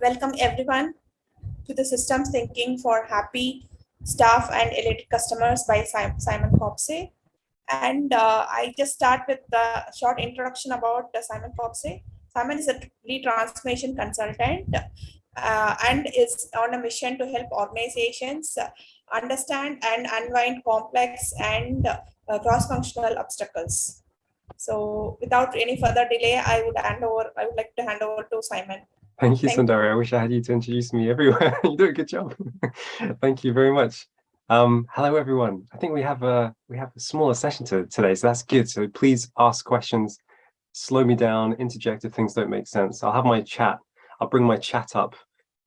welcome everyone to the Systems Thinking for Happy Staff and Elated Customers by Simon Copsey. And uh, I just start with the short introduction about uh, Simon Copsey. Simon is a lead transformation consultant uh, and is on a mission to help organizations understand and unwind complex and uh, cross-functional obstacles. So without any further delay, I would hand over, I would like to hand over to Simon. Thank you, Thank Sundari. I wish I had you to introduce me everywhere. you do a good job. Thank you very much. Um, hello, everyone. I think we have a we have a smaller session to, today, so that's good. So please ask questions, slow me down, interject if things don't make sense. I'll have my chat. I'll bring my chat up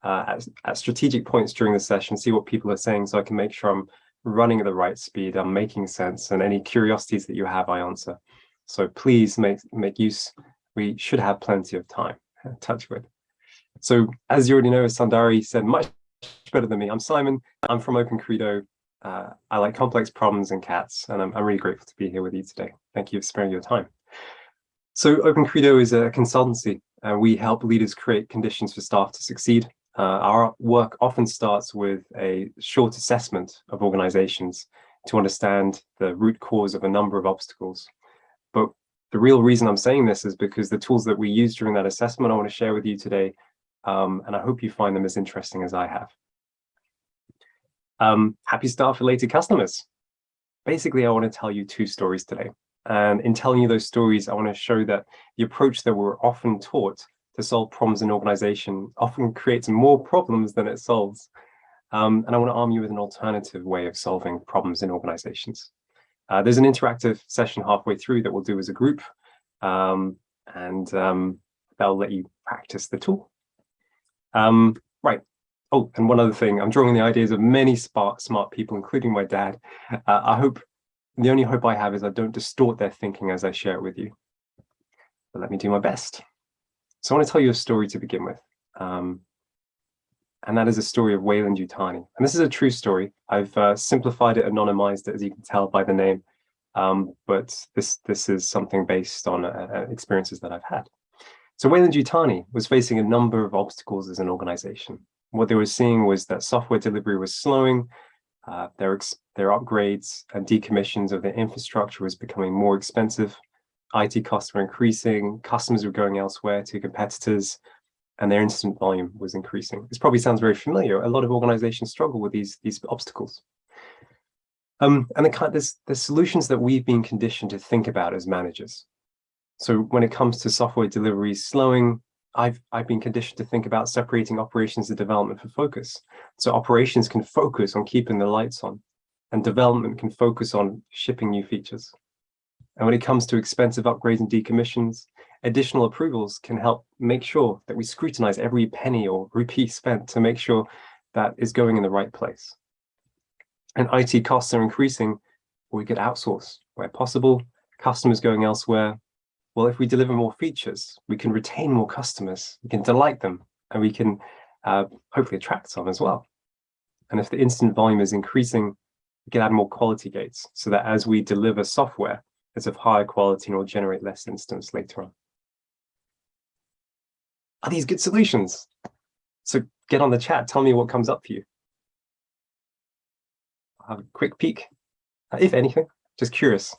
uh, at, at strategic points during the session, see what people are saying, so I can make sure I'm running at the right speed, I'm making sense, and any curiosities that you have, I answer. So please make make use. We should have plenty of time. Touch with. So as you already know, as Sundari said much better than me, I'm Simon. I'm from Open Credo. Uh, I like complex problems and cats, and I'm, I'm really grateful to be here with you today. Thank you for sparing your time. So Open Credo is a consultancy, and we help leaders create conditions for staff to succeed. Uh, our work often starts with a short assessment of organizations to understand the root cause of a number of obstacles. But the real reason I'm saying this is because the tools that we use during that assessment I want to share with you today um, and I hope you find them as interesting as I have. Um, happy staff related customers. Basically, I want to tell you two stories today. And in telling you those stories, I want to show that the approach that we're often taught to solve problems in organization often creates more problems than it solves. Um, and I want to arm you with an alternative way of solving problems in organizations. Uh, there's an interactive session halfway through that we'll do as a group, um, and um, that'll let you practice the tool. Um, right. Oh, and one other thing, I'm drawing the ideas of many smart, smart people, including my dad. Uh, I hope, the only hope I have is I don't distort their thinking as I share it with you. But let me do my best. So I want to tell you a story to begin with. Um, and that is a story of Weyland Yutani. And this is a true story. I've uh, simplified it, anonymized it, as you can tell by the name. Um, but this, this is something based on uh, uh experiences that I've had. So Weyland Yutani was facing a number of obstacles as an organization. What they were seeing was that software delivery was slowing, uh, their, their upgrades and decommissions of their infrastructure was becoming more expensive, IT costs were increasing, customers were going elsewhere to competitors, and their incident volume was increasing. This probably sounds very familiar. A lot of organizations struggle with these, these obstacles. Um, and the, the solutions that we've been conditioned to think about as managers. So when it comes to software delivery slowing, I've, I've been conditioned to think about separating operations and development for focus. So operations can focus on keeping the lights on and development can focus on shipping new features. And when it comes to expensive upgrades and decommissions, additional approvals can help make sure that we scrutinize every penny or rupee spent to make sure that is going in the right place. And IT costs are increasing, we could outsource where possible, customers going elsewhere, well, if we deliver more features, we can retain more customers, we can delight them, and we can uh, hopefully attract some as well. And if the incident volume is increasing, we can add more quality gates so that as we deliver software, it's of higher quality and will generate less instance later on. Are these good solutions? So get on the chat, tell me what comes up for you. I'll have a quick peek, uh, if anything, just curious.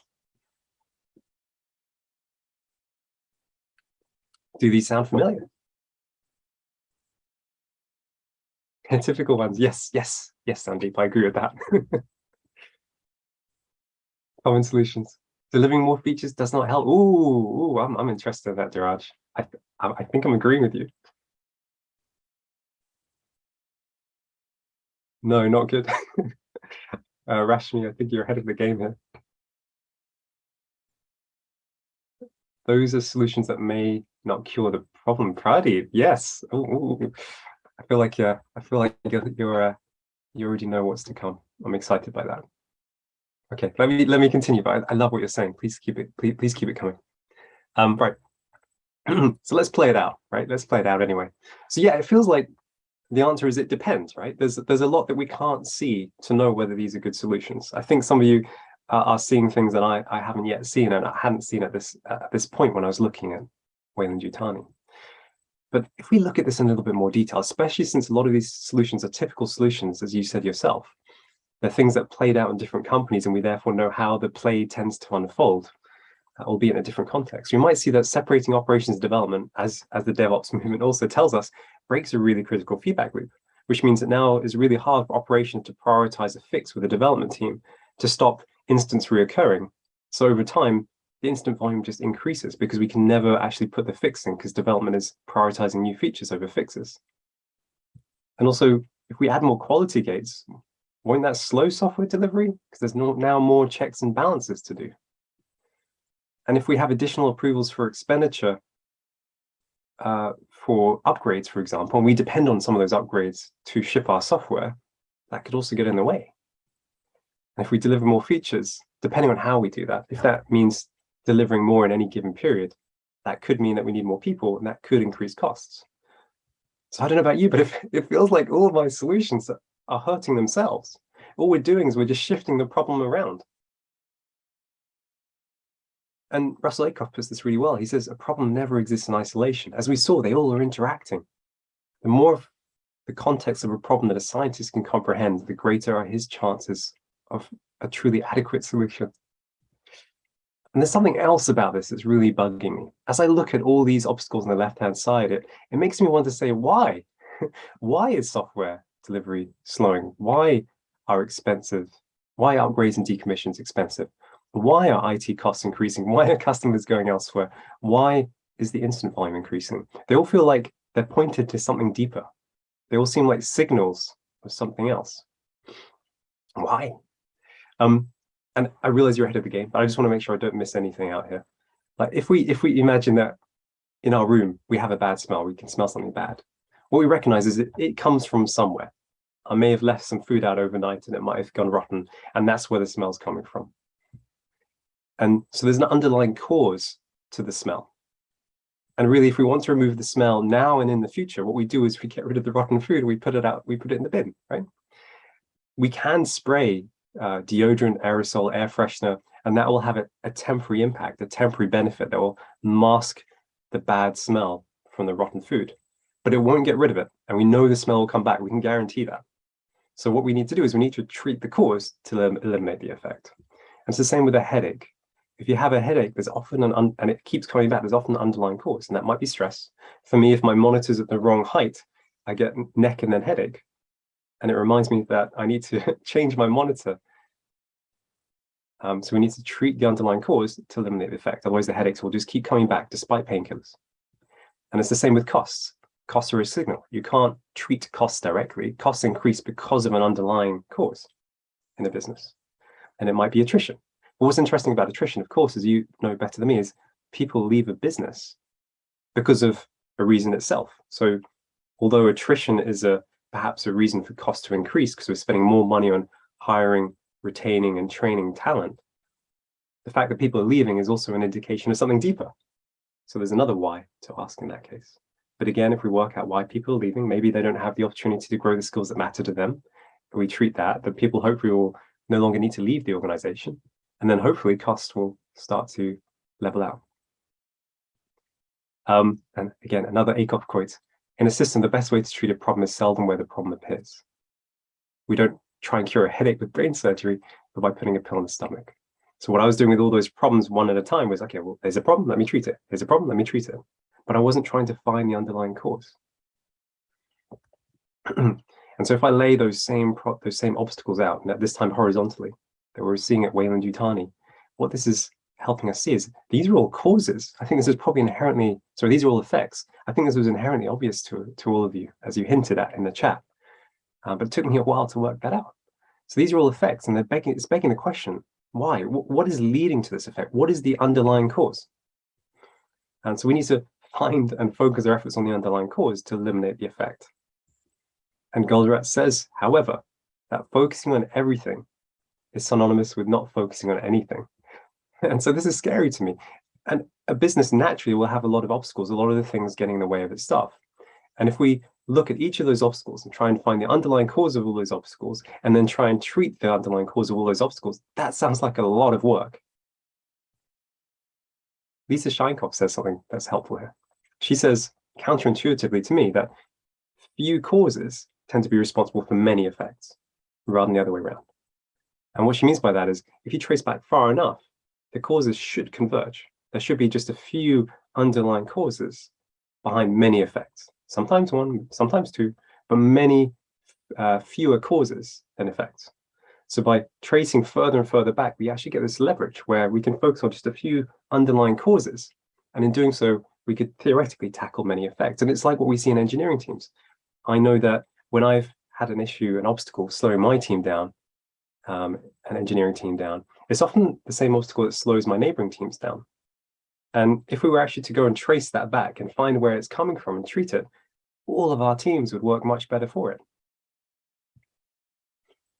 Do these sound familiar? Typical ones. Yes, yes, yes, Sandeep, I agree with that. Common solutions. Delivering more features does not help. Ooh, ooh I'm, I'm interested in that, Diraj. I, I, think I'm agreeing with you. No, not good. uh, Rashmi, I think you're ahead of the game here. Those are solutions that may not cure the problem. Pradeep, yes. Ooh. I feel like yeah, I feel like you're, you're uh, you already know what's to come. I'm excited by that. Okay, let me let me continue. But I, I love what you're saying. Please keep it. Please please keep it coming. Um, right. so let's play it out. Right. Let's play it out anyway. So yeah, it feels like the answer is it depends. Right. There's there's a lot that we can't see to know whether these are good solutions. I think some of you are seeing things that I I haven't yet seen and I hadn't seen at this at this point when I was looking at Weyland Yutani. But if we look at this in a little bit more detail, especially since a lot of these solutions are typical solutions, as you said yourself, they're things that played out in different companies and we therefore know how the play tends to unfold, uh, albeit in a different context. We might see that separating operations development, as, as the DevOps movement also tells us, breaks a really critical feedback loop, which means that now it's really hard for operations to prioritize a fix with a development team to stop instance reoccurring. So over time, the incident volume just increases because we can never actually put the fix in because development is prioritizing new features over fixes. And also, if we add more quality gates, won't that slow software delivery? Because there's no, now more checks and balances to do. And if we have additional approvals for expenditure uh, for upgrades, for example, and we depend on some of those upgrades to ship our software, that could also get in the way. And if we deliver more features, depending on how we do that, if that means delivering more in any given period, that could mean that we need more people and that could increase costs. So I don't know about you, but if, it feels like all of my solutions are hurting themselves. All we're doing is we're just shifting the problem around. And Russell Ackoff puts this really well. He says a problem never exists in isolation. As we saw, they all are interacting. The more the context of a problem that a scientist can comprehend, the greater are his chances of a truly adequate solution. And there's something else about this that's really bugging me. As I look at all these obstacles on the left-hand side, it, it makes me want to say, why? why is software delivery slowing? Why are expensive? Why are upgrades and decommissions expensive? Why are IT costs increasing? Why are customers going elsewhere? Why is the incident volume increasing? They all feel like they're pointed to something deeper. They all seem like signals of something else. Why? Um, and I realize you're ahead of the game, but I just want to make sure I don't miss anything out here. Like if we if we imagine that in our room we have a bad smell, we can smell something bad. What we recognize is it, it comes from somewhere. I may have left some food out overnight and it might have gone rotten, and that's where the smell's coming from. And so there's an underlying cause to the smell. And really, if we want to remove the smell now and in the future, what we do is we get rid of the rotten food, we put it out, we put it in the bin, right? We can spray uh, deodorant, aerosol, air freshener, and that will have a, a temporary impact, a temporary benefit that will mask the bad smell from the rotten food. But it won't get rid of it. And we know the smell will come back. We can guarantee that. So what we need to do is we need to treat the cause to eliminate the effect. And it's the same with a headache. If you have a headache, there's often an, and it keeps coming back, there's often an underlying cause, and that might be stress. For me, if my monitor's at the wrong height, I get neck and then headache and it reminds me that I need to change my monitor. Um, so we need to treat the underlying cause to eliminate the effect. Otherwise, the headaches will just keep coming back despite painkillers. And it's the same with costs. Costs are a signal. You can't treat costs directly. Costs increase because of an underlying cause in a business. And it might be attrition. What's interesting about attrition, of course, as you know better than me, is people leave a business because of a reason itself. So although attrition is a perhaps a reason for cost to increase because we're spending more money on hiring, retaining and training talent, the fact that people are leaving is also an indication of something deeper. So there's another why to ask in that case. But again, if we work out why people are leaving, maybe they don't have the opportunity to grow the skills that matter to them. We treat that, that people hopefully will no longer need to leave the organization. And then hopefully costs will start to level out. Um, and again, another Ackoff quote, in a system, the best way to treat a problem is seldom where the problem appears. We don't try and cure a headache with brain surgery, but by putting a pill in the stomach. So what I was doing with all those problems one at a time was, okay, well, there's a problem, let me treat it. There's a problem, let me treat it. But I wasn't trying to find the underlying cause. and so if I lay those same those same obstacles out, and at this time horizontally, that we're seeing at Weyland Yutani, what this is helping us see is these are all causes. I think this is probably inherently, sorry, these are all effects. I think this was inherently obvious to, to all of you, as you hinted at in the chat. Uh, but it took me a while to work that out. So these are all effects, and they're begging, it's begging the question, why? W what is leading to this effect? What is the underlying cause? And so we need to find and focus our efforts on the underlying cause to eliminate the effect. And Goldratt says, however, that focusing on everything is synonymous with not focusing on anything. And so this is scary to me. And a business naturally will have a lot of obstacles, a lot of the things getting in the way of its stuff. And if we look at each of those obstacles and try and find the underlying cause of all those obstacles, and then try and treat the underlying cause of all those obstacles, that sounds like a lot of work. Lisa Scheinkopf says something that's helpful here. She says, counterintuitively to me that few causes tend to be responsible for many effects rather than the other way around. And what she means by that is if you trace back far enough, the causes should converge. There should be just a few underlying causes behind many effects, sometimes one, sometimes two, but many uh, fewer causes than effects. So by tracing further and further back, we actually get this leverage where we can focus on just a few underlying causes. And in doing so, we could theoretically tackle many effects. And it's like what we see in engineering teams. I know that when I've had an issue, an obstacle slowing my team down, um, an engineering team down, it's often the same obstacle that slows my neighboring teams down. And if we were actually to go and trace that back and find where it's coming from and treat it, all of our teams would work much better for it.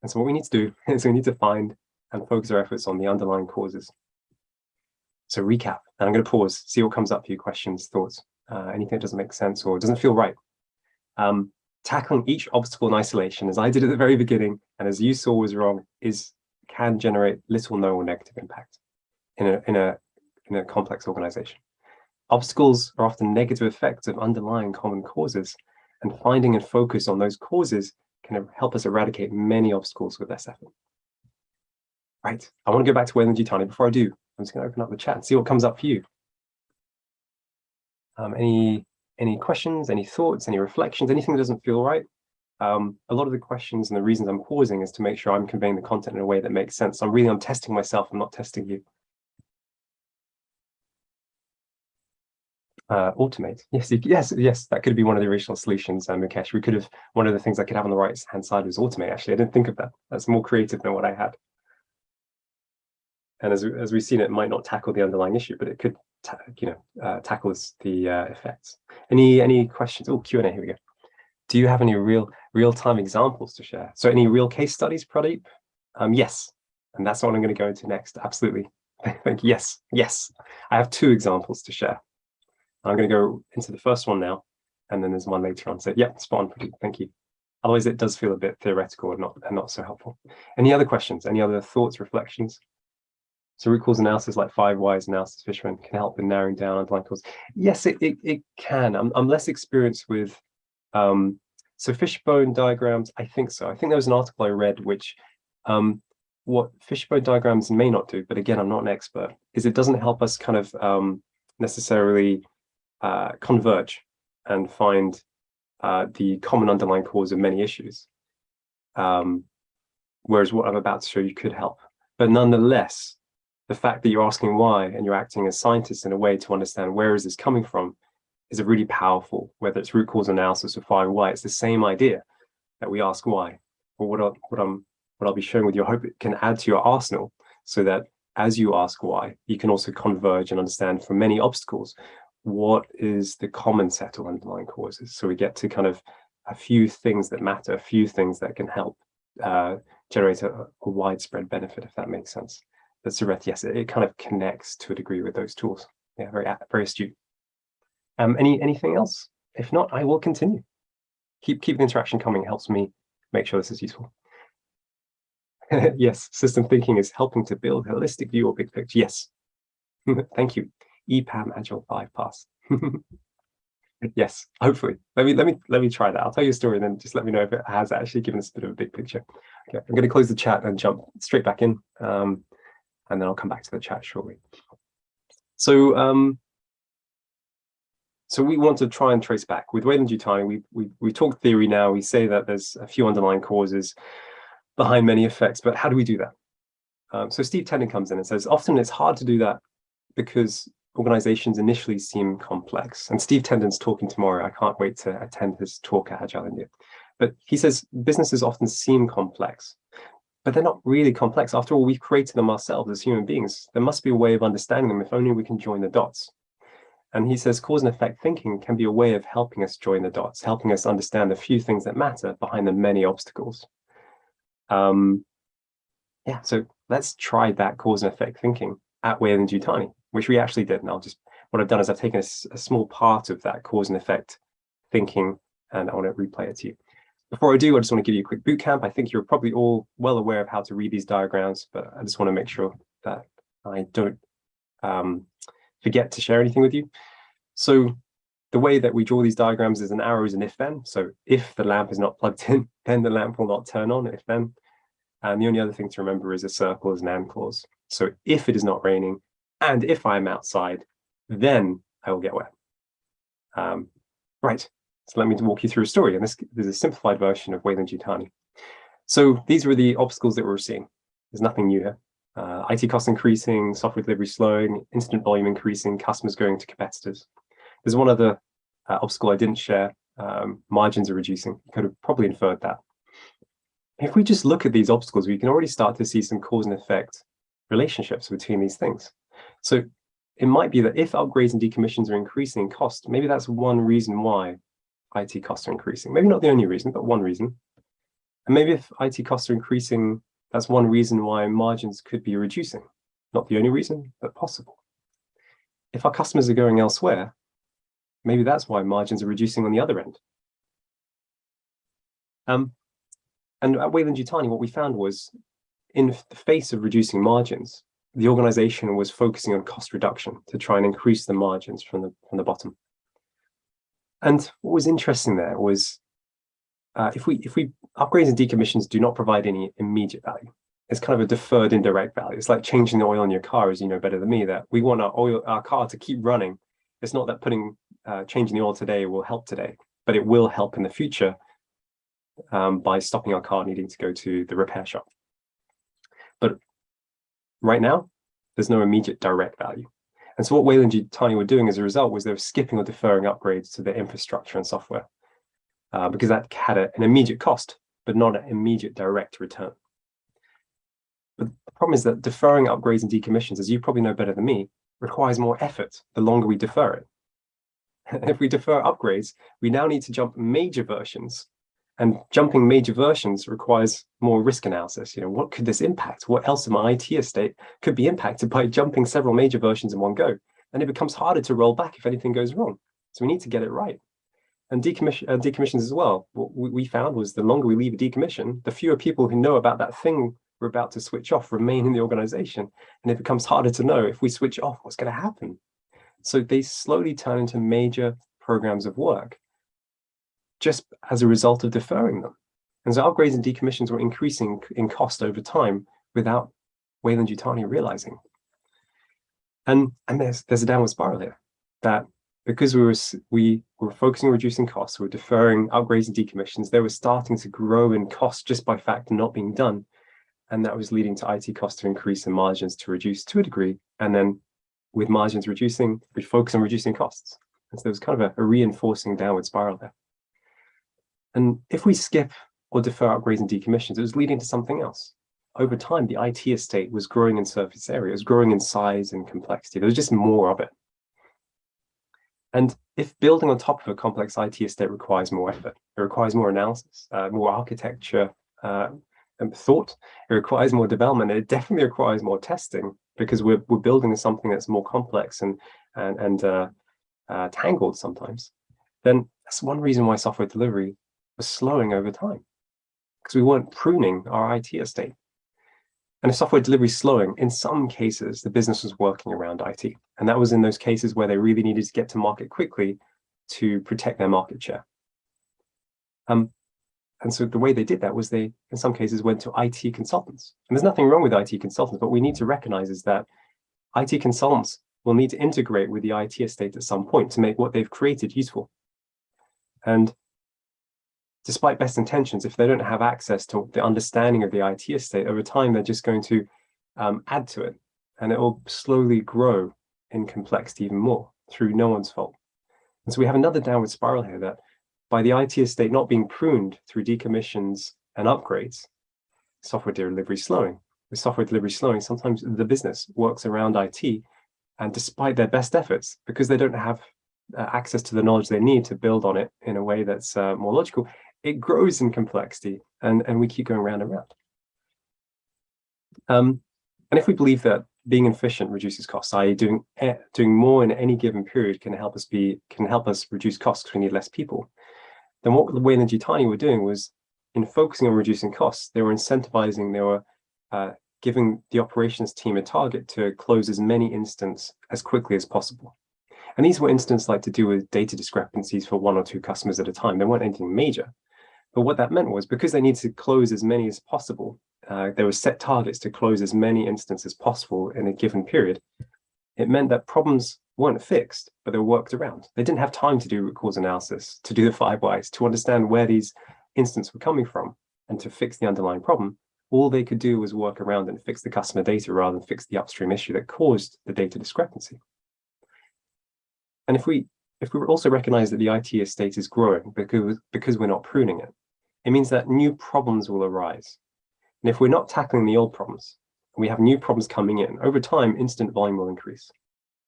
And so what we need to do is we need to find and focus our efforts on the underlying causes. So recap, and I'm going to pause, see what comes up for you, questions, thoughts, uh, anything that doesn't make sense or doesn't feel right. Um, tackling each obstacle in isolation, as I did at the very beginning, and as you saw was wrong, is can generate little, no, or negative impact in a in a in a complex organization. Obstacles are often negative effects of underlying common causes, and finding and focus on those causes can help us eradicate many obstacles with less effort. Right, I want to go back to Weyland-Yutani. Before I do, I'm just going to open up the chat and see what comes up for you. Um, any any questions, any thoughts, any reflections, anything that doesn't feel right? Um, a lot of the questions and the reasons I'm pausing is to make sure I'm conveying the content in a way that makes sense. I'm really, I'm testing myself, I'm not testing you. Uh, automate. Yes, yes, yes, that could be one of the original solutions, um, Mukesh. We could have, one of the things I could have on the right hand side was automate, actually. I didn't think of that. That's more creative than what I had. And as, as we've seen, it might not tackle the underlying issue, but it could, you know, uh, tackles the uh, effects. Any any questions? Oh, Q&A, here we go. Do you have any real real-time examples to share? So any real case studies, Pradeep? Um, yes, and that's what I'm going to go into next. Absolutely. Thank you. Yes, yes. I have two examples to share. I'm going to go into the first one now, and then there's one later on. So yeah, spot on, Pradeep. Thank you. Otherwise, it does feel a bit theoretical and not, and not so helpful. Any other questions? Any other thoughts, reflections? So root cause analysis like five whys analysis fishbone can help in narrowing down underlying cause. Yes, it, it, it can. I'm, I'm less experienced with, um, so fishbone diagrams, I think so. I think there was an article I read which um, what fishbone diagrams may not do, but again, I'm not an expert, is it doesn't help us kind of um, necessarily uh, converge and find uh, the common underlying cause of many issues. Um, whereas what I'm about to show you could help. But nonetheless, the fact that you're asking why and you're acting as scientists in a way to understand where is this coming from is a really powerful, whether it's root cause analysis or find why, it's the same idea that we ask why. Or what, I, what, I'm, what I'll be sharing with you, I hope it can add to your arsenal so that as you ask why, you can also converge and understand from many obstacles, what is the common set of underlying causes. So we get to kind of a few things that matter, a few things that can help uh, generate a, a widespread benefit, if that makes sense the Sureth, yes, it, it, kind of connects to a degree with those tools. Yeah, very very astute. Um, any anything else? If not, I will continue. Keep keep the interaction coming. helps me make sure this is useful. yes, system thinking is helping to build holistic view or big picture. Yes. Thank you. EPAM Agile 5 pass. yes, hopefully. Let me let me let me try that. I'll tell you a story and then just let me know if it has actually given us a bit of a big picture. Okay, I'm going to close the chat and jump straight back in. Um, and then I'll come back to the chat shortly. So, um, so we want to try and trace back with Weyland-Yutani. We we we talk theory now. We say that there's a few underlying causes behind many effects, but how do we do that? Um, so Steve Tendon comes in and says often it's hard to do that because organizations initially seem complex. And Steve Tendon's talking tomorrow. I can't wait to attend his talk at Agile India. But he says businesses often seem complex but they're not really complex. After all, we've created them ourselves as human beings. There must be a way of understanding them if only we can join the dots. And he says cause and effect thinking can be a way of helping us join the dots, helping us understand the few things that matter behind the many obstacles. Um, yeah, so let's try that cause and effect thinking at Weyland-Yutani, which we actually did. And I'll just, what I've done is I've taken a, a small part of that cause and effect thinking and I want to replay it to you. Before I do, I just want to give you a quick boot camp. I think you're probably all well aware of how to read these diagrams, but I just want to make sure that I don't um, forget to share anything with you. So the way that we draw these diagrams is an arrow is an if then. So if the lamp is not plugged in, then the lamp will not turn on if then. And the only other thing to remember is a circle is an and clause. So if it is not raining and if I'm outside, then I will get wet. Um, right, so let me walk you through a story. And this, this is a simplified version of Weyland-Yutani. So these were the obstacles that we were seeing. There's nothing new here. Uh, IT costs increasing, software delivery slowing, incident volume increasing, customers going to competitors. There's one other uh, obstacle I didn't share. Um, margins are reducing. You could have probably inferred that. If we just look at these obstacles, we can already start to see some cause and effect relationships between these things. So it might be that if upgrades and decommissions are increasing in cost, maybe that's one reason why IT costs are increasing. Maybe not the only reason, but one reason. And maybe if IT costs are increasing, that's one reason why margins could be reducing. Not the only reason, but possible. If our customers are going elsewhere, maybe that's why margins are reducing on the other end. Um, and at Weyland Yutani, what we found was in the face of reducing margins, the organization was focusing on cost reduction to try and increase the margins from the, from the bottom. And what was interesting there was uh, if we if we upgrades and decommissions do not provide any immediate value, it's kind of a deferred indirect value. It's like changing the oil in your car, as you know better than me, that we want our oil our car to keep running. It's not that putting uh, changing the oil today will help today, but it will help in the future um, by stopping our car needing to go to the repair shop. But right now, there's no immediate direct value. And so what Weyland-Yutani were doing as a result was they were skipping or deferring upgrades to their infrastructure and software uh, because that had a, an immediate cost, but not an immediate direct return. But the problem is that deferring upgrades and decommissions, as you probably know better than me, requires more effort the longer we defer it. if we defer upgrades, we now need to jump major versions and jumping major versions requires more risk analysis. You know, what could this impact? What else in my IT estate could be impacted by jumping several major versions in one go? And it becomes harder to roll back if anything goes wrong. So we need to get it right. And decommission, uh, decommissions as well. What we found was the longer we leave a decommission, the fewer people who know about that thing we're about to switch off remain in the organization. And it becomes harder to know if we switch off, what's going to happen? So they slowly turn into major programs of work just as a result of deferring them. And so upgrades and decommissions were increasing in cost over time without Weyland-Yutani realizing. And, and there's, there's a downward spiral here that because we were, we were focusing on reducing costs, we were deferring upgrades and decommissions, they were starting to grow in cost just by fact not being done. And that was leading to IT costs to increase and margins to reduce to a degree. And then with margins reducing, we focus on reducing costs. And so there was kind of a, a reinforcing downward spiral there. And if we skip or defer upgrades and decommissions, it was leading to something else. Over time, the IT estate was growing in surface area, it was growing in size and complexity. There was just more of it. And if building on top of a complex IT estate requires more effort, it requires more analysis, uh, more architecture uh, and thought, it requires more development, it definitely requires more testing because we're, we're building something that's more complex and, and, and uh, uh tangled sometimes, then that's one reason why software delivery was slowing over time because we weren't pruning our IT estate. And if software delivery is slowing, in some cases, the business was working around IT. And that was in those cases where they really needed to get to market quickly to protect their market share. Um, and so the way they did that was they, in some cases, went to IT consultants. And there's nothing wrong with IT consultants, but we need to recognize is that IT consultants will need to integrate with the IT estate at some point to make what they've created useful. And despite best intentions, if they don't have access to the understanding of the IT estate over time, they're just going to um, add to it and it will slowly grow in complexity even more through no one's fault. And so we have another downward spiral here that by the IT estate not being pruned through decommissions and upgrades, software delivery slowing. With software delivery slowing, sometimes the business works around IT and despite their best efforts, because they don't have uh, access to the knowledge they need to build on it in a way that's uh, more logical, it grows in complexity and, and we keep going round and round. Um, and if we believe that being efficient reduces costs, i.e. doing doing more in any given period can help us be can help us reduce costs because we need less people, then what Weyland-Yutani were doing was in focusing on reducing costs, they were incentivizing, they were uh, giving the operations team a target to close as many instances as quickly as possible. And these were instances like to do with data discrepancies for one or two customers at a time. They weren't anything major. But what that meant was because they needed to close as many as possible, uh, there were set targets to close as many instances as possible in a given period. It meant that problems weren't fixed, but they were worked around. They didn't have time to do root cause analysis, to do the five whys, to understand where these instances were coming from and to fix the underlying problem. All they could do was work around and fix the customer data rather than fix the upstream issue that caused the data discrepancy. And if we if we also recognize that the IT estate is growing because, because we're not pruning it, it means that new problems will arise. And if we're not tackling the old problems, we have new problems coming in, over time, incident volume will increase.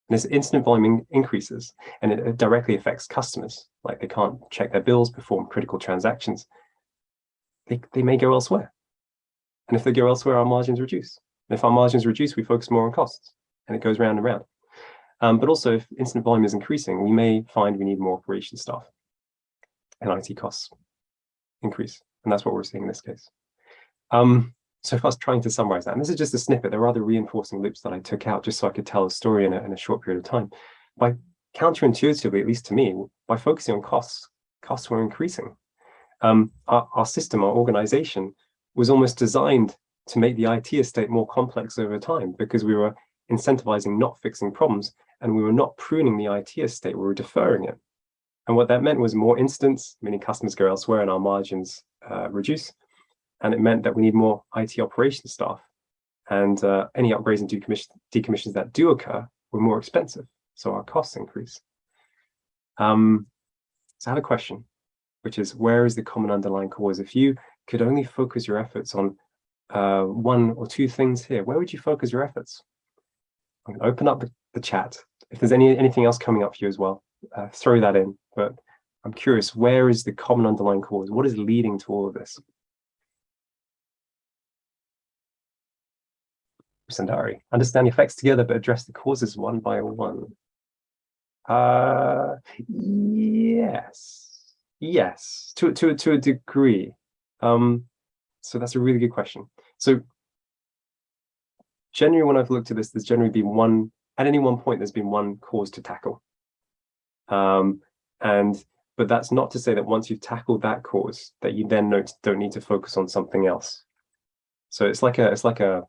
And as incident volume increases, and it, it directly affects customers, like they can't check their bills, perform critical transactions, they, they may go elsewhere. And if they go elsewhere, our margins reduce. And if our margins reduce, we focus more on costs, and it goes round and round. Um, but also, if incident volume is increasing, we may find we need more operation staff, and IT costs increase. And that's what we're seeing in this case. Um, so if I was trying to summarize that, and this is just a snippet, there are other reinforcing loops that I took out just so I could tell a story in a, in a short period of time. By counterintuitively, at least to me, by focusing on costs, costs were increasing. Um, our, our system, our organization was almost designed to make the IT estate more complex over time because we were incentivizing not fixing problems and we were not pruning the IT estate, we were deferring it. And what that meant was more instance, meaning customers go elsewhere and our margins uh, reduce, and it meant that we need more IT operations staff. And uh, any upgrades and decommission, decommissions that do occur were more expensive, so our costs increase. Um, so I have a question, which is where is the common underlying cause? If you could only focus your efforts on uh, one or two things here, where would you focus your efforts? I'm going to open up the, the chat. If there's any anything else coming up for you as well, uh, throw that in. But I'm curious, where is the common underlying cause? What is leading to all of this? Sundari. Understand the effects together, but address the causes one by one. Uh, yes, yes, to to to a degree. Um, so that's a really good question. So generally, when I've looked at this, there's generally been one at any one point. There's been one cause to tackle. Um, and but that's not to say that once you've tackled that cause, that you then don't need to focus on something else. So it's like a it's like a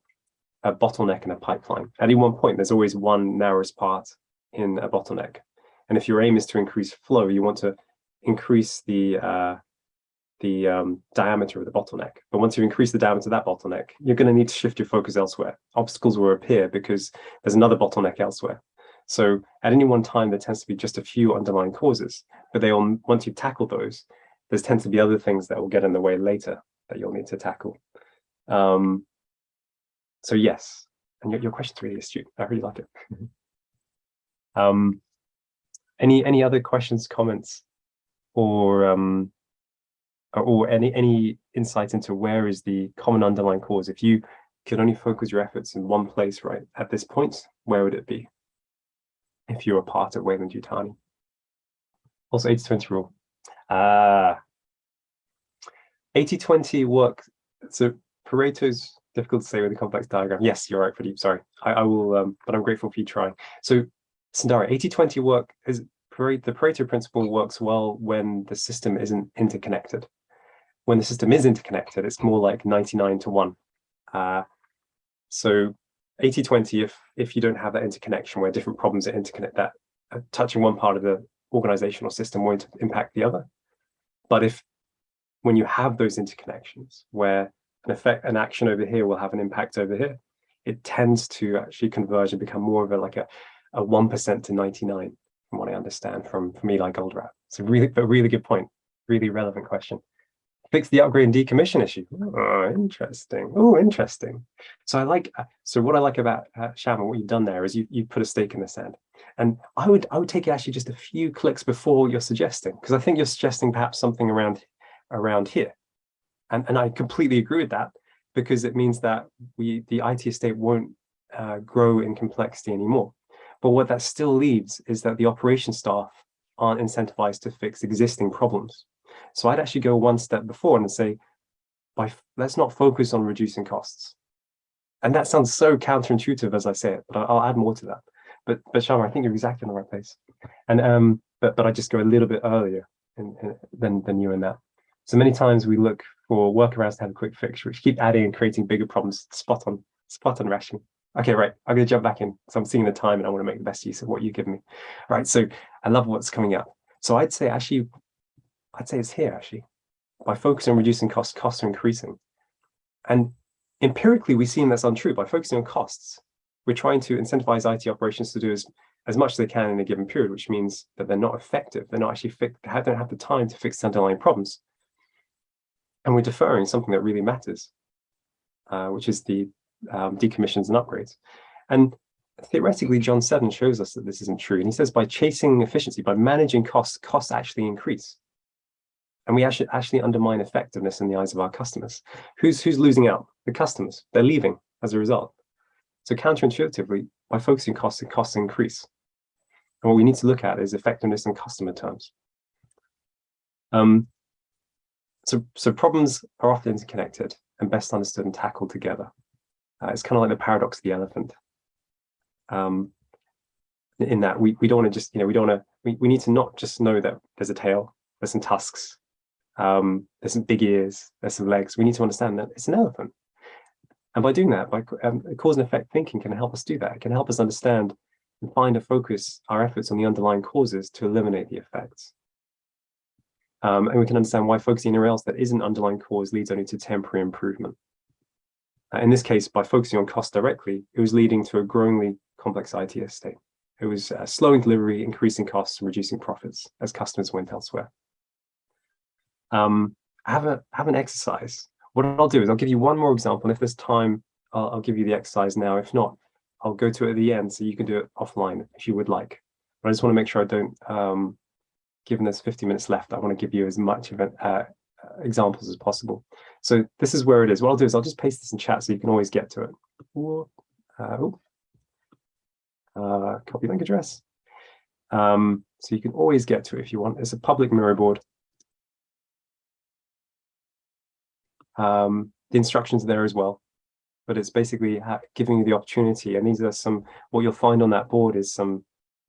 a bottleneck in a pipeline. At any one point, there's always one narrowest part in a bottleneck. And if your aim is to increase flow, you want to increase the uh, the um, diameter of the bottleneck. But once you increase the diameter of that bottleneck, you're going to need to shift your focus elsewhere. Obstacles will appear because there's another bottleneck elsewhere. So at any one time, there tends to be just a few underlying causes, but they all, once you tackle those, there tends to be other things that will get in the way later that you'll need to tackle. Um, so yes, and your, your question's really astute. I really like it. um, any any other questions, comments, or um, or any any insight into where is the common underlying cause? If you could only focus your efforts in one place, right, at this point, where would it be? If you were part of Weyland Yutani. Also 80-20 rule. Uh, 80-20 work, so Pareto's difficult to say with a complex diagram. Yes, you're right, Pradeep, sorry. I, I will, um, but I'm grateful for you trying. So Sundari, 80-20 work is, the Pareto principle works well when the system isn't interconnected. When the system is interconnected, it's more like 99 to 1. Uh, so 80-20, if, if you don't have that interconnection where different problems are interconnect, that uh, touching one part of the organizational system won't impact the other. But if when you have those interconnections where an effect, an action over here will have an impact over here. It tends to actually converge and become more of a like a a one percent to ninety nine, from what I understand from from Eli Goldratt. It's a really a really good point, really relevant question. Fix the upgrade and decommission issue. Oh, interesting. Oh, interesting. So I like so what I like about uh, Shama, what you've done there is you you put a stake in the sand, and I would I would take it actually just a few clicks before you're suggesting because I think you're suggesting perhaps something around around here and, and I completely agree with that because it means that we the IT estate won't uh, grow in complexity anymore. But what that still leaves is that the operation staff aren't incentivized to fix existing problems. So I'd actually go one step before and say, by let's not focus on reducing costs. And that sounds so counterintuitive as I say it, but I'll add more to that. but but Sharma, I think you're exactly in the right place. And um, but but I just go a little bit earlier in, in, than than you in that. So many times we look for workarounds to have a quick fix, which keep adding and creating bigger problems. Spot on, spot on, Rashmi. Okay, right. I'm going to jump back in. So I'm seeing the time and I want to make the best use of what you give me. Right. So I love what's coming up. So I'd say actually, I'd say it's here actually. By focusing on reducing costs, costs are increasing. And empirically, we've seen that's untrue. By focusing on costs, we're trying to incentivize IT operations to do as, as much as they can in a given period, which means that they're not effective. They're not actually they don't have the time to fix underlying problems. And we're deferring something that really matters, uh, which is the um, decommissions and upgrades. And theoretically, John Seddon shows us that this isn't true. And he says by chasing efficiency, by managing costs, costs actually increase. And we actually, actually undermine effectiveness in the eyes of our customers. Who's, who's losing out? The customers. They're leaving as a result. So counterintuitively, by focusing costs, costs increase. And what we need to look at is effectiveness in customer terms. Um, so, so problems are often interconnected and best understood and tackled together. Uh, it's kind of like the paradox of the elephant. Um, in that we, we don't want to just, you know, we don't want to, we, we need to not just know that there's a tail, there's some tusks, um, there's some big ears, there's some legs. We need to understand that it's an elephant. And by doing that, by um, cause and effect thinking can help us do that. It can help us understand and find a focus our efforts on the underlying causes to eliminate the effects. Um, and we can understand why focusing anywhere else that isn't underlying cause leads only to temporary improvement. Uh, in this case, by focusing on cost directly, it was leading to a growingly complex IT estate. It was uh, slowing delivery, increasing costs, and reducing profits as customers went elsewhere. Um, have, a, have an exercise. What I'll do is I'll give you one more example, and if there's time, I'll, I'll give you the exercise now. If not, I'll go to it at the end so you can do it offline if you would like. But I just want to make sure I don't, um, given there's 50 minutes left, I want to give you as much of it, uh, examples as possible. So this is where it is. What I'll do is I'll just paste this in chat so you can always get to it. Uh, uh, copy link address. Um, so you can always get to it if you want. It's a public Miro board. Um, the instructions are there as well, but it's basically giving you the opportunity. And these are some, what you'll find on that board is some,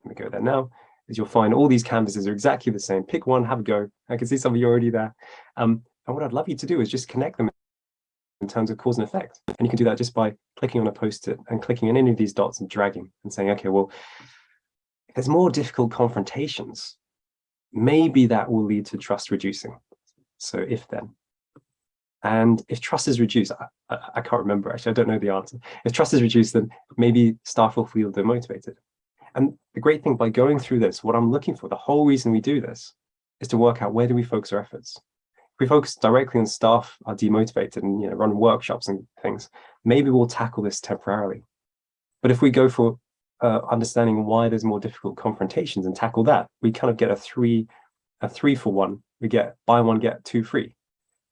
let me go there now, is you'll find all these canvases are exactly the same. Pick one, have a go. I can see some of you already there. Um, and what I'd love you to do is just connect them in terms of cause and effect. And you can do that just by clicking on a post-it and clicking on any of these dots and dragging and saying, okay, well, there's more difficult confrontations, maybe that will lead to trust reducing. So if then. And if trust is reduced, I, I, can't remember actually, I don't know the answer. If trust is reduced, then maybe staff will feel demotivated. And the great thing by going through this, what I'm looking for, the whole reason we do this is to work out where do we focus our efforts. If we focus directly on staff are demotivated and you know run workshops and things, maybe we'll tackle this temporarily. But if we go for uh, understanding why there's more difficult confrontations and tackle that, we kind of get a three, a three for one. We get buy one, get two free.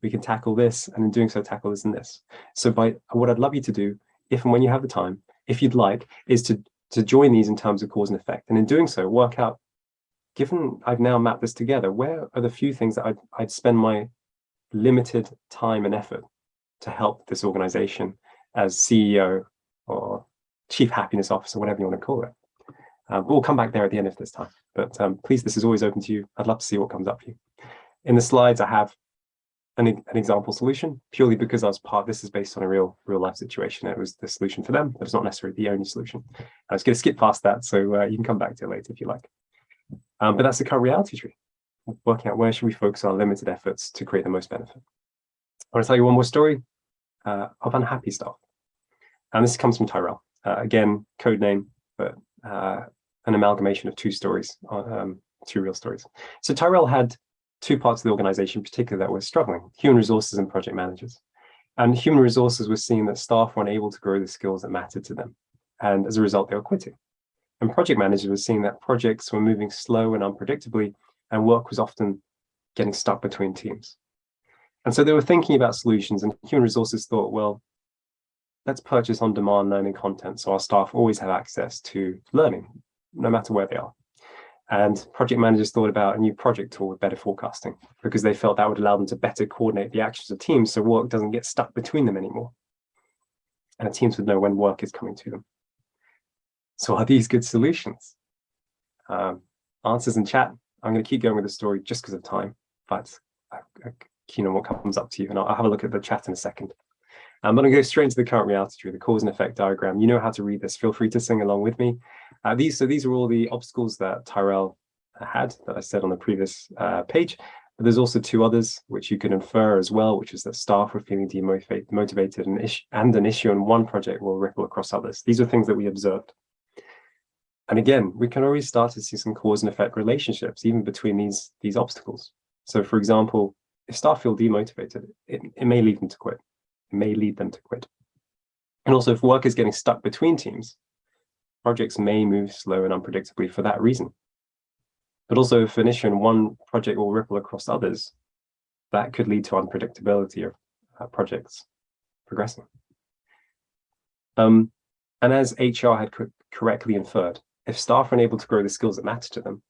We can tackle this and in doing so tackle this and this. So by what I'd love you to do, if and when you have the time, if you'd like, is to to join these in terms of cause and effect. And in doing so, work out, given I've now mapped this together, where are the few things that I'd, I'd spend my limited time and effort to help this organization as CEO or chief happiness officer, whatever you want to call it. Um, we'll come back there at the end of this time. But um, please, this is always open to you. I'd love to see what comes up for you. In the slides, I have an, an example solution purely because I was part, this is based on a real real life situation. It was the solution for them, but it's not necessarily the only solution. I was going to skip past that, so uh, you can come back to it later if you like. Um, but that's the current reality tree, working out where should we focus our limited efforts to create the most benefit. I want to tell you one more story uh, of unhappy staff. And this comes from Tyrell. Uh, again, code name, but uh, an amalgamation of two stories, um, two real stories. So Tyrell had two parts of the organization in particular that were struggling, human resources and project managers. And human resources were seeing that staff were unable to grow the skills that mattered to them. And as a result, they were quitting. And project managers were seeing that projects were moving slow and unpredictably, and work was often getting stuck between teams. And so they were thinking about solutions and human resources thought, well, let's purchase on-demand learning content so our staff always have access to learning, no matter where they are. And project managers thought about a new project tool with better forecasting because they felt that would allow them to better coordinate the actions of teams so work doesn't get stuck between them anymore. And the teams would know when work is coming to them. So are these good solutions? Um, answers in chat. I'm going to keep going with the story just because of time, but I'm keen on what comes up to you. And I'll, I'll have a look at the chat in a second. I'm going to go straight into the current reality tree, the cause and effect diagram. You know how to read this. Feel free to sing along with me. Uh, these, so these are all the obstacles that Tyrell had that I said on the previous uh, page. But there's also two others which you can infer as well, which is that staff were feeling demotivated and, and an issue on one project will ripple across others. These are things that we observed. And again, we can already start to see some cause and effect relationships even between these, these obstacles. So for example, if staff feel demotivated, it, it may lead them to quit. May lead them to quit. And also if work is getting stuck between teams, projects may move slow and unpredictably for that reason. But also if an issue in one project will ripple across others, that could lead to unpredictability of uh, projects progressing. Um, and as HR had co correctly inferred, if staff are unable to grow the skills that matter to them,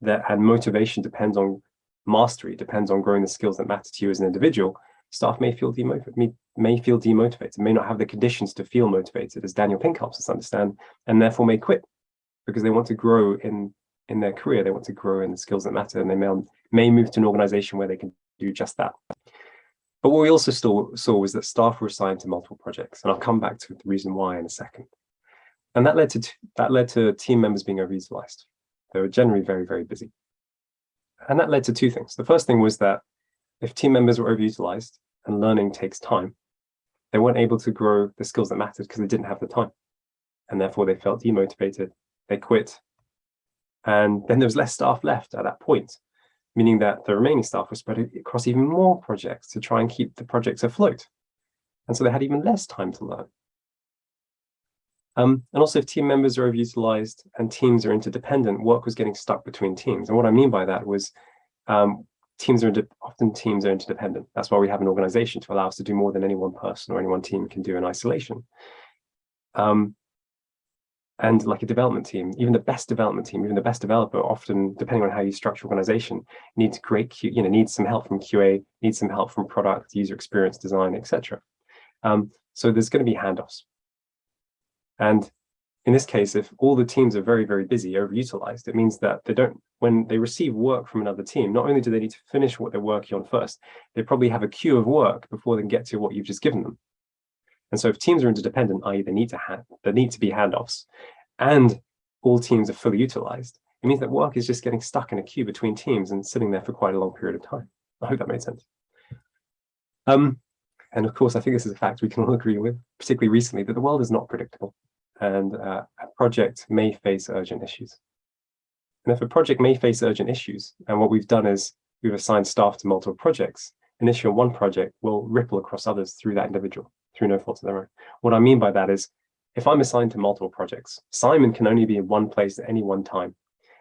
that and motivation depends on mastery, depends on growing the skills that matter to you as an individual, staff may feel demotivated, may, feel demotivated, may not have the conditions to feel motivated, as Daniel Pink helps us understand, and therefore may quit because they want to grow in in their career, they want to grow in the skills that matter, and they may, may move to an organization where they can do just that. But what we also saw, saw was that staff were assigned to multiple projects, and I'll come back to the reason why in a second. And that led to that led to team members being overutilized. They were generally very, very busy. And that led to two things. The first thing was that if team members were overutilized and learning takes time, they weren't able to grow the skills that mattered because they didn't have the time. And therefore they felt demotivated, they quit, and then there was less staff left at that point, meaning that the remaining staff were spread across even more projects to try and keep the projects afloat. And so they had even less time to learn. Um, and also if team members are overutilized and teams are interdependent, work was getting stuck between teams. And what I mean by that was um, teams are often teams are interdependent. That's why we have an organization to allow us to do more than any one person or any one team can do in isolation. Um, and like a development team, even the best development team, even the best developer, often depending on how you structure organization, needs great, you know, needs some help from QA, needs some help from product, user experience design, etc. Um, so there's going to be handoffs. And in this case, if all the teams are very, very busy, overutilized, it means that they don't, when they receive work from another team, not only do they need to finish what they're working on first, they probably have a queue of work before they can get to what you've just given them. And so if teams are interdependent, i.e. they need to have, there need to be handoffs and all teams are fully utilized, it means that work is just getting stuck in a queue between teams and sitting there for quite a long period of time. I hope that made sense. Um, and of course, I think this is a fact we can all agree with, particularly recently, that the world is not predictable and uh, a project may face urgent issues. And if a project may face urgent issues, and what we've done is we've assigned staff to multiple projects, an issue on one project will ripple across others through that individual through no fault of their own. What I mean by that is, if I'm assigned to multiple projects, Simon can only be in one place at any one time.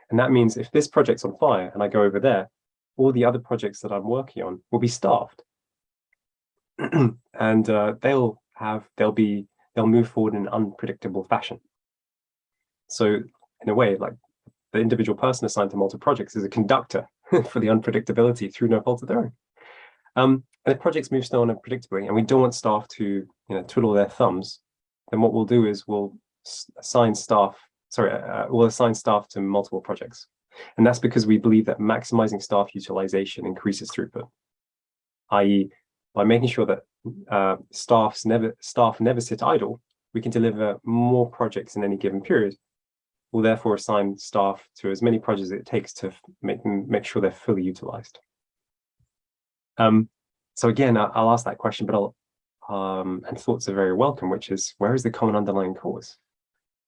And that means if this project's on fire and I go over there, all the other projects that I'm working on will be staffed. and uh, they'll have, they'll be, they'll move forward in an unpredictable fashion. So in a way, like the individual person assigned to multiple projects is a conductor for the unpredictability through no fault of their own. Um, and if projects move slow and unpredictably, and we don't want staff to you know, twiddle their thumbs, then what we'll do is we'll assign staff, sorry, uh, uh, we'll assign staff to multiple projects. And that's because we believe that maximizing staff utilization increases throughput, i.e. by making sure that uh, staffs never, staff never sit idle, we can deliver more projects in any given period. We'll therefore assign staff to as many projects it takes to make, make sure they're fully utilized. Um, so again, I'll ask that question, but I'll, um, and thoughts are very welcome, which is where is the common underlying cause?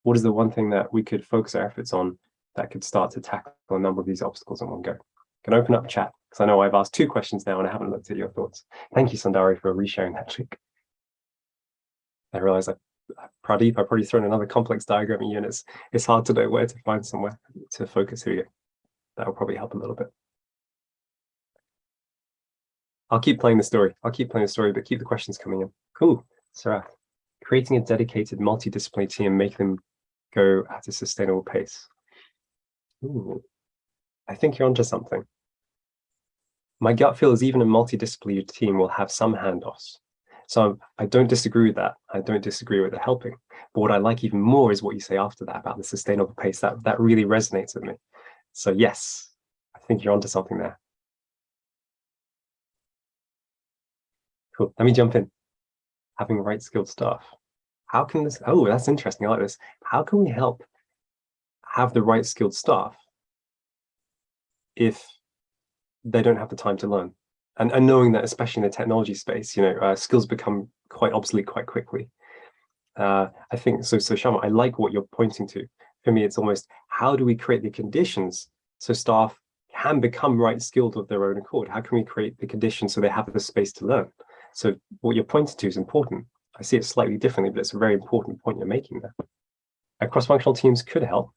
What is the one thing that we could focus our efforts on that could start to tackle a number of these obstacles in one go? Can open up chat because I know I've asked two questions now and I haven't looked at your thoughts. Thank you, Sundari, for resharing that trick. I realize I, Pradeep, I've probably thrown another complex diagram at you and it's, it's hard to know where to find somewhere to focus here. That will probably help a little bit. I'll keep playing the story. I'll keep playing the story, but keep the questions coming in. Cool. Sarah, creating a dedicated multidisciplinary team make them go at a sustainable pace. Ooh, I think you're onto something. My gut feel is even a multidisciplinary team will have some handoffs. So I don't disagree with that. I don't disagree with the helping. But what I like even more is what you say after that about the sustainable pace. That that really resonates with me. So yes, I think you're onto something there. Cool. Let me jump in. Having right skilled staff. How can this? Oh, that's interesting. I like this. How can we help have the right skilled staff if they don't have the time to learn? And, and knowing that, especially in the technology space, you know, uh, skills become quite obsolete quite quickly. Uh, I think so. So Shama, I like what you're pointing to. For me, it's almost how do we create the conditions so staff can become right skilled of their own accord? How can we create the conditions so they have the space to learn? So what you're pointing to is important. I see it slightly differently, but it's a very important point you're making there. Cross-functional teams could help.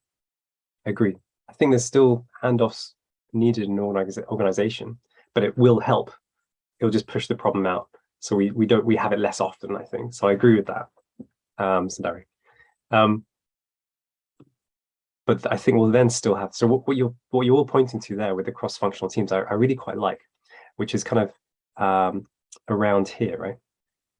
I agree. I think there's still handoffs needed in an organization, but it will help. It'll just push the problem out. So we we don't we have it less often, I think. So I agree with that, um, Sundari. Um, but I think we'll then still have so what, what you're what you're all pointing to there with the cross-functional teams, I, I really quite like, which is kind of um, around here, right?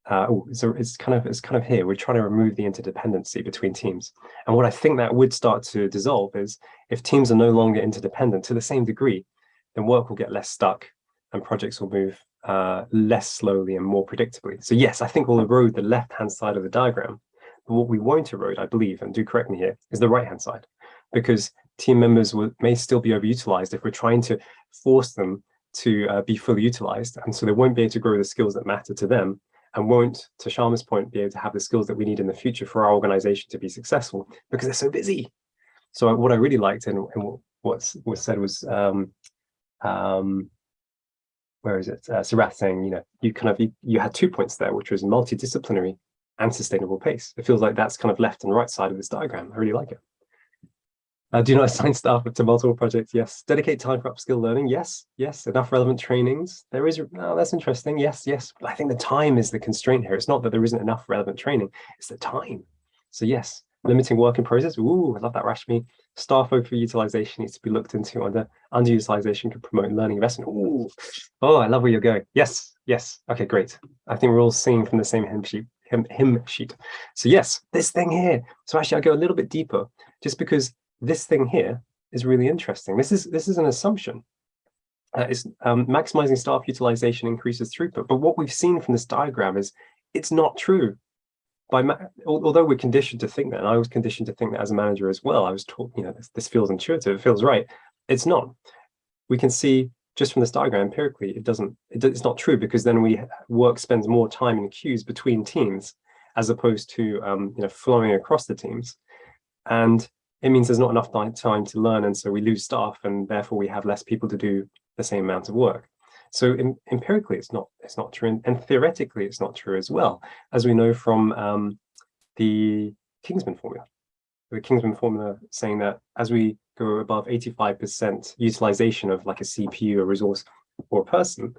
Uh, oh, so it's kind of it's kind of here. We're trying to remove the interdependency between teams, and what I think that would start to dissolve is if teams are no longer interdependent to the same degree, then work will get less stuck, and projects will move uh, less slowly and more predictably. So yes, I think we'll erode the left-hand side of the diagram, but what we won't erode, I believe, and do correct me here, is the right-hand side, because team members will, may still be overutilized if we're trying to force them to uh, be fully utilized. And so they won't be able to grow the skills that matter to them and won't, to Sharma's point, be able to have the skills that we need in the future for our organization to be successful because they're so busy. So what I really liked and, and what was said was, um, um, where is it? Uh, Sarath saying, you know, you kind of, you, you had two points there, which was multidisciplinary and sustainable pace. It feels like that's kind of left and right side of this diagram. I really like it. Uh, do not assign staff to multiple projects. Yes. Dedicate time for upskill learning. Yes. Yes. Enough relevant trainings. There is. Oh, that's interesting. Yes. Yes. But I think the time is the constraint here. It's not that there isn't enough relevant training. It's the time. So yes, limiting work in process. Ooh, I love that, Rashmi. Staff overutilization needs to be looked into. Under underutilization can promote learning investment. Ooh. Oh, I love where you're going. Yes. Yes. Okay, great. I think we're all seeing from the same hymn sheet. Hymn, hymn sheet. So yes, this thing here. So actually, I'll go a little bit deeper, just because this thing here is really interesting. This is this is an assumption. Uh, um, maximizing staff utilization increases throughput. But what we've seen from this diagram is it's not true. By although we're conditioned to think that, and I was conditioned to think that as a manager as well. I was taught, you know, this, this feels intuitive, it feels right. It's not. We can see just from this diagram empirically, it doesn't. It, it's not true because then we work spends more time in queues between teams as opposed to um, you know flowing across the teams. And it means there's not enough time to learn and so we lose staff and therefore we have less people to do the same amount of work. So in, empirically it's not it's not true and, and, theoretically it's not true as well as we know from um, the Kingman's formula. The Kingman's formula saying that as we go above 85 percent utilization of like a cpu a resource or a person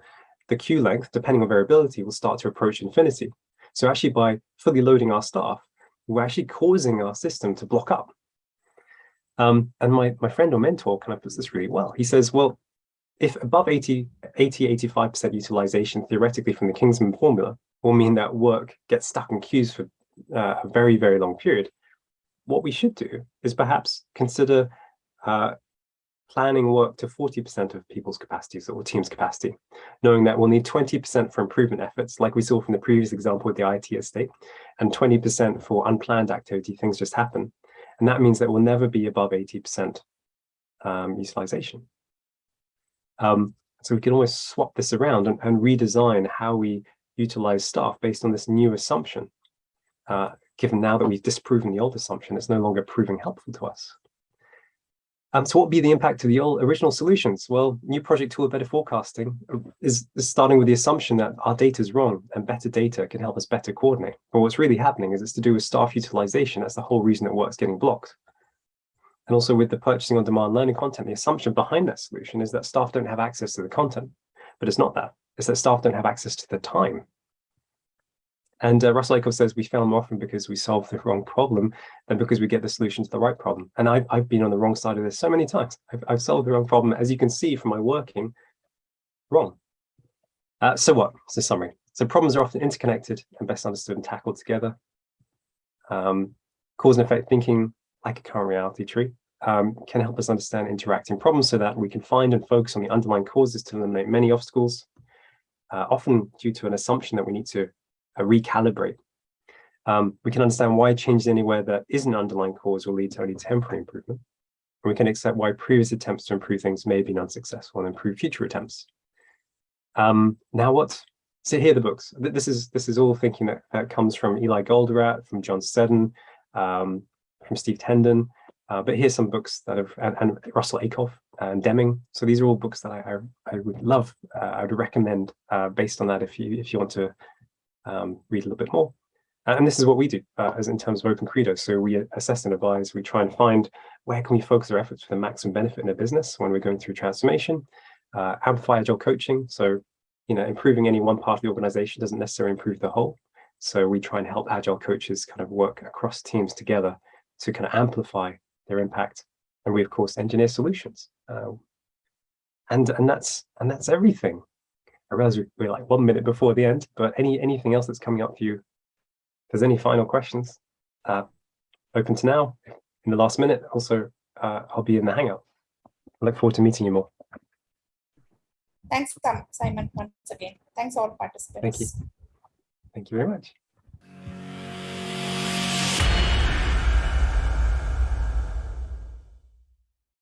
the queue length depending on variability will start to approach infinity. So actually by fully loading our staff we're actually causing our system to block up um, and my, my friend or mentor kind of puts this really well. He says, well, if above 80, 80, 85% utilization theoretically from the Kingman's formula will mean that work gets stuck in queues for uh, a very, very long period, what we should do is perhaps consider uh, planning work to 40% of people's capacities or team's capacity, knowing that we'll need 20% for improvement efforts, like we saw from the previous example with the IT estate, and 20% for unplanned activity, things just happen. And that means that we'll never be above 80% um, utilization. Um, so we can always swap this around and, and, redesign how we utilize staff based on this new assumption, uh, given now that we've disproven the old assumption, it's no longer proving helpful to us. Um, so what would be the impact of the old original solutions? Well, new project tool of better forecasting is, is, starting with the assumption that our data is wrong and better data can help us better coordinate. But what's really happening is it's to do with staff utilization. That's the whole reason that work's getting blocked. And also with the purchasing on demand learning content, the assumption behind that solution is that staff don't have access to the content, but it's not that. It's that staff don't have access to the time and uh, Russell Ackoff says we fail more often because we solve the wrong problem than because we get the solution to the right problem. And I've, I've been on the wrong side of this so many times. I've, I've solved the wrong problem, as you can see from my working, wrong. Uh, so what? It's a summary. So problems are often interconnected and best understood and tackled together. Um, cause and effect thinking, like a current reality tree, um, can help us understand interacting problems so that we can find and focus on the underlying causes to eliminate many obstacles, uh, often due to an assumption that we need to recalibrate. Um, we can understand why changes anywhere that isn't underlying cause will lead to only temporary improvement. And we can accept why previous attempts to improve things may have been unsuccessful and improve future attempts. Um, now what? So here are the books. This is this is all thinking that, that comes from Eli Goldratt, from John Seddon, um, from Steve Tendon. Uh, but here's some books that have, and, and, Russell Ackoff and Deming. So these are all books that I, I, I would love, uh, I would recommend uh, based on that if you if you want to um, read a little bit more. And this is what we do uh, as in terms of OpenCredo. So we assess and advise, we try and find where can we focus our efforts for the maximum benefit in a business when we're going through transformation, uh, amplify agile coaching. So, you know, improving any one part of the organization doesn't necessarily improve the whole. So we try and help agile coaches kind of work across teams together to kind of amplify their impact. And we, of course, engineer solutions. Uh, and, and, that's, and that's everything. I realize we're like one minute before the end, but any anything else that's coming up for you if there's any final questions, uh, open to now. In the last minute, also, uh, I'll be in the Hangout. I look forward to meeting you more. Thanks, Simon, once again. Thanks all participants. Thank you. Thank you very much.